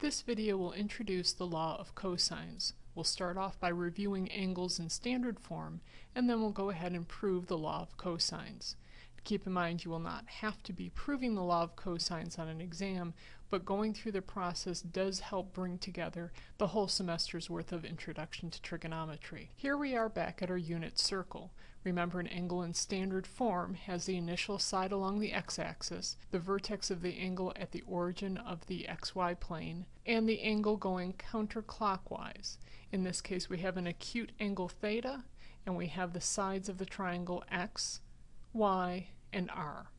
This video will introduce the law of cosines. We'll start off by reviewing angles in standard form, and then we'll go ahead and prove the law of cosines. Keep in mind you will not have to be proving the law of cosines on an exam, but going through the process does help bring together the whole semester's worth of introduction to trigonometry. Here we are back at our unit circle. Remember an angle in standard form has the initial side along the x-axis, the vertex of the angle at the origin of the xy plane, and the angle going counterclockwise. In this case we have an acute angle theta, and we have the sides of the triangle x, y, and r.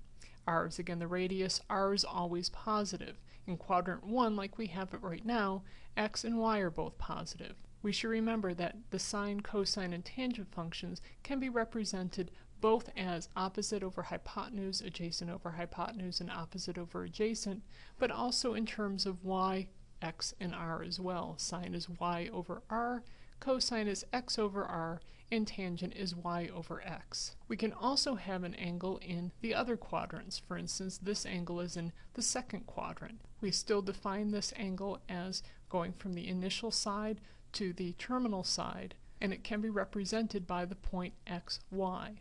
r is again the radius, r is always positive. In quadrant 1, like we have it right now, x and y are both positive. We should remember that the sine, cosine, and tangent functions can be represented both as opposite over hypotenuse, adjacent over hypotenuse, and opposite over adjacent, but also in terms of y, x, and r as well. Sine is y over r, cosine is x over r, and tangent is y over x. We can also have an angle in the other quadrants. For instance, this angle is in the second quadrant. We still define this angle as going from the initial side to the terminal side, and it can be represented by the point xy.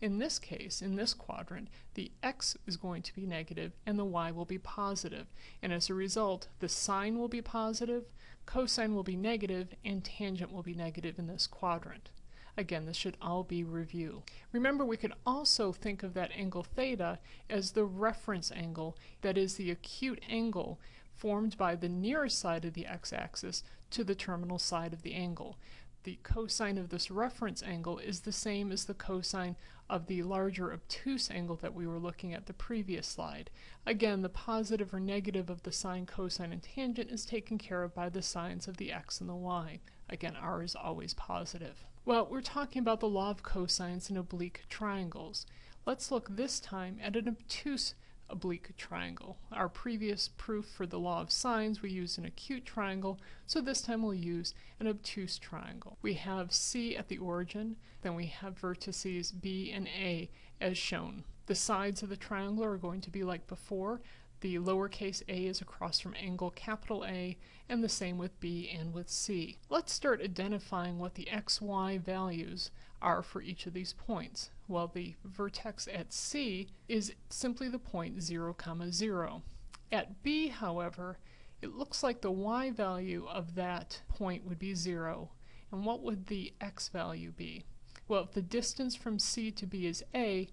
In this case, in this quadrant, the x is going to be negative and the y will be positive, and as a result, the sine will be positive, cosine will be negative, and tangent will be negative in this quadrant. Again, this should all be review. Remember, we could also think of that angle theta as the reference angle, that is the acute angle formed by the nearest side of the x-axis to the terminal side of the angle. The cosine of this reference angle is the same as the cosine of the larger obtuse angle that we were looking at the previous slide. Again, the positive or negative of the sine, cosine, and tangent is taken care of by the signs of the x and the y. Again, r is always positive. Well, we're talking about the law of cosines in oblique triangles. Let's look this time at an obtuse oblique triangle. Our previous proof for the law of sines, we used an acute triangle, so this time we'll use an obtuse triangle. We have C at the origin, then we have vertices B and A as shown. The sides of the triangle are going to be like before. The lowercase a is across from angle capital A, and the same with B and with C. Let's start identifying what the xy values are for each of these points. Well, the vertex at C is simply the point 0, comma 0. At B, however, it looks like the y value of that point would be 0. And what would the x value be? Well, if the distance from C to B is a,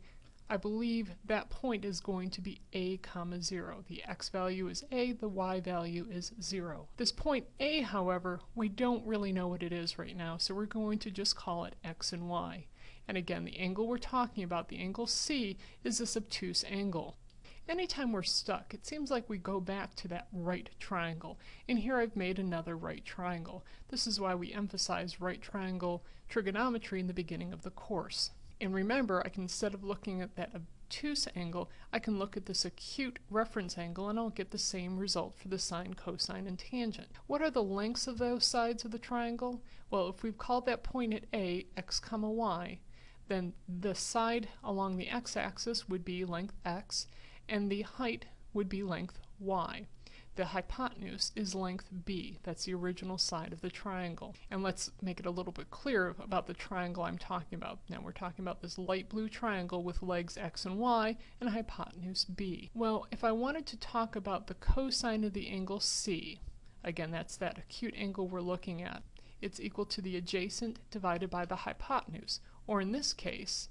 I believe that point is going to be a comma 0. The x value is a, the y value is 0. This point a, however, we don't really know what it is right now, so we're going to just call it x and y. And again, the angle we're talking about, the angle C, is this obtuse angle. Anytime we're stuck, it seems like we go back to that right triangle. And here I've made another right triangle. This is why we emphasize right triangle trigonometry in the beginning of the course. And remember, I can, instead of looking at that obtuse angle, I can look at this acute reference angle and I'll get the same result for the sine, cosine, and tangent. What are the lengths of those sides of the triangle? Well, if we've called that point at A, x comma y, then the side along the x-axis would be length x, and the height would be length y. The hypotenuse is length b. That's the original side of the triangle. And let's make it a little bit clearer about the triangle I'm talking about. Now we're talking about this light blue triangle with legs x and y and hypotenuse b. Well, if I wanted to talk about the cosine of the angle c, again that's that acute angle we're looking at, it's equal to the adjacent divided by the hypotenuse, or in this case,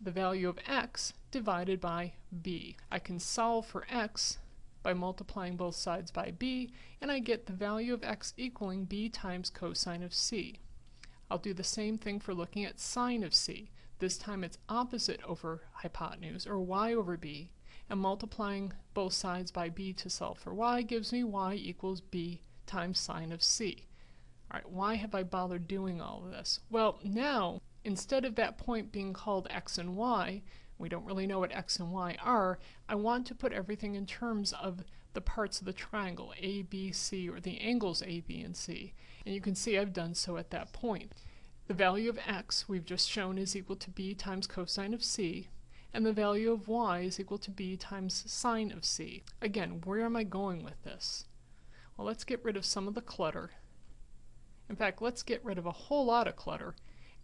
the value of x divided by b. I can solve for x by multiplying both sides by b, and I get the value of x equaling b times cosine of c. I'll do the same thing for looking at sine of c. This time it's opposite over hypotenuse, or y over b, and multiplying both sides by b to solve for y gives me y equals b times sine of c. Alright, why have I bothered doing all of this? Well, now, instead of that point being called x and y, we don't really know what x and y are, I want to put everything in terms of the parts of the triangle, A, B, C, or the angles A, B, and C. And you can see I've done so at that point. The value of x we've just shown is equal to b times cosine of c, and the value of y is equal to b times sine of c. Again, where am I going with this? Well, let's get rid of some of the clutter. In fact, let's get rid of a whole lot of clutter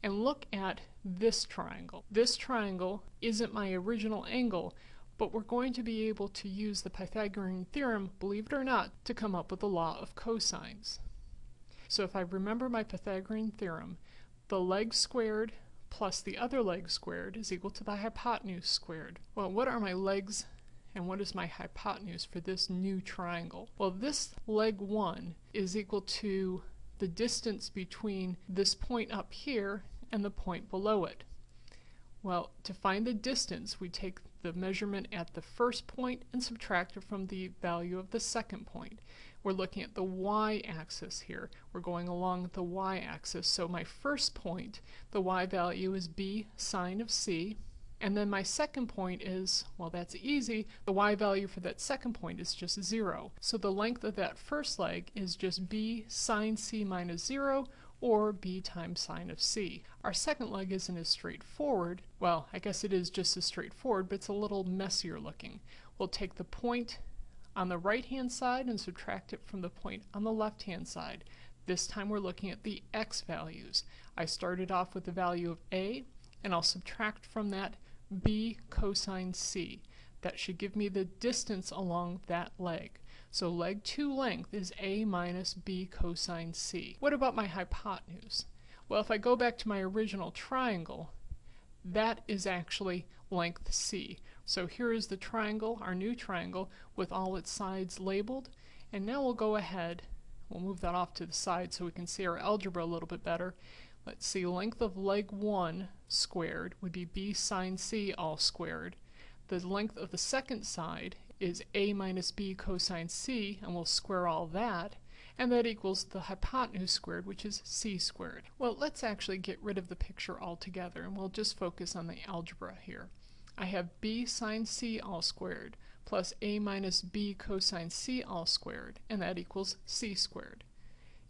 and look at this triangle. This triangle isn't my original angle, but we're going to be able to use the Pythagorean theorem, believe it or not, to come up with the law of cosines. So if I remember my Pythagorean theorem, the leg squared plus the other leg squared is equal to the hypotenuse squared. Well, what are my legs and what is my hypotenuse for this new triangle? Well, this leg 1 is equal to the distance between this point up here and the point below it. Well, to find the distance, we take the measurement at the first point and subtract it from the value of the second point. We're looking at the y-axis here. We're going along the y-axis. So my first point, the y value is b sine of c. And then my second point is, well that's easy, the y value for that second point is just 0. So the length of that first leg is just b sine c minus 0, or b times sine of c. Our second leg isn't as straightforward. Well, I guess it is just as straightforward, but it's a little messier looking. We'll take the point on the right hand side and subtract it from the point on the left hand side. This time we're looking at the x values. I started off with the value of a, and I'll subtract from that b cosine c. That should give me the distance along that leg. So leg 2 length is a minus b cosine c. What about my hypotenuse? Well, if I go back to my original triangle, that is actually length c. So here is the triangle, our new triangle, with all its sides labeled. And now we'll go ahead, we'll move that off to the side so we can see our algebra a little bit better. Let's see, length of leg 1 squared would be b sine c all squared. The length of the second side is a minus b cosine c, and we'll square all that, and that equals the hypotenuse squared, which is c squared. Well, let's actually get rid of the picture altogether, and we'll just focus on the algebra here. I have b sine c all squared plus a minus b cosine c all squared, and that equals c squared.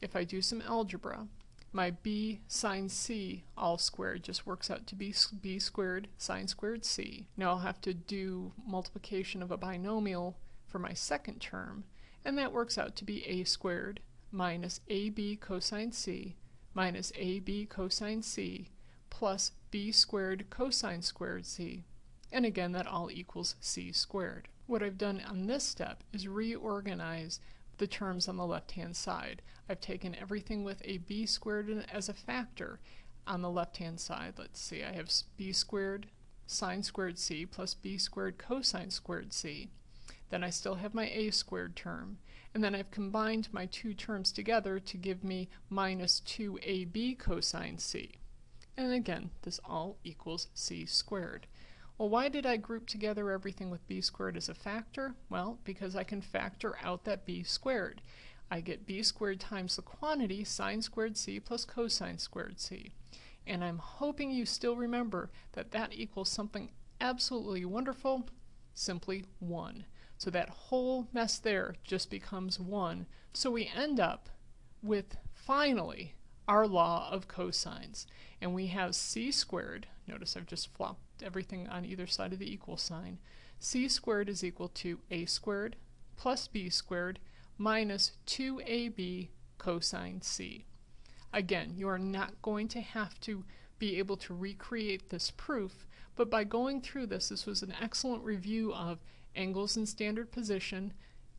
If I do some algebra, my b sine c all squared just works out to be b squared sine squared c. Now I'll have to do multiplication of a binomial for my second term, and that works out to be a squared minus ab cosine c minus ab cosine c plus b squared cosine squared c. And again, that all equals c squared. What I've done on this step is reorganize the terms on the left-hand side. I've taken everything with a b squared as a factor on the left-hand side. Let's see, I have b squared sine squared c plus b squared cosine squared c. Then I still have my a squared term. And then I've combined my two terms together to give me minus 2ab cosine c. And again, this all equals c squared. Well, why did I group together everything with b squared as a factor? Well, because I can factor out that b squared. I get b squared times the quantity sine squared c plus cosine squared c. And I'm hoping you still remember that that equals something absolutely wonderful, simply 1. So that whole mess there just becomes 1. So we end up with, finally, our law of cosines. And we have c squared, notice I've just flopped everything on either side of the equal sign. c squared is equal to a squared plus b squared minus 2ab cosine c. Again, you are not going to have to be able to recreate this proof, but by going through this, this was an excellent review of angles in standard position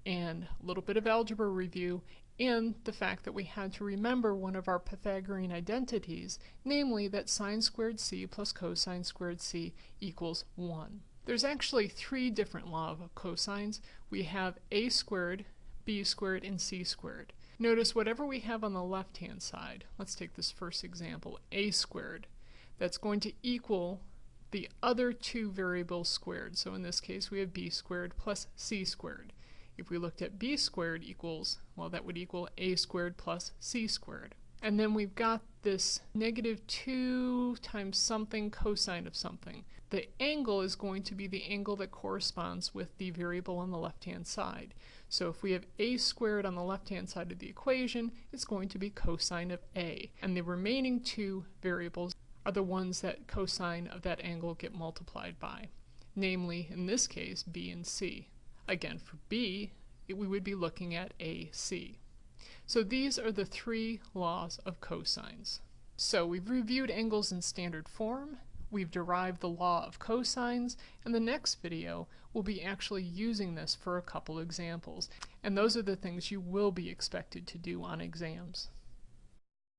and a little bit of algebra review and the fact that we had to remember one of our Pythagorean identities, namely that sine squared c plus cosine squared c equals 1. There's actually three different laws of cosines. We have a squared, b squared, and c squared. Notice whatever we have on the left-hand side, let's take this first example, a squared, that's going to equal the other two variables squared. So in this case we have b squared plus c squared. If we looked at b squared equals, well that would equal a squared plus c squared. And then we've got this negative 2 times something cosine of something. The angle is going to be the angle that corresponds with the variable on the left-hand side. So if we have a squared on the left-hand side of the equation, it's going to be cosine of a. And the remaining two variables are the ones that cosine of that angle get multiplied by. Namely, in this case, b and c. Again, for b, it, we would be looking at AC. So these are the three laws of cosines. So we've reviewed angles in standard form, we've derived the law of cosines, and the next video will be actually using this for a couple examples. And those are the things you will be expected to do on exams.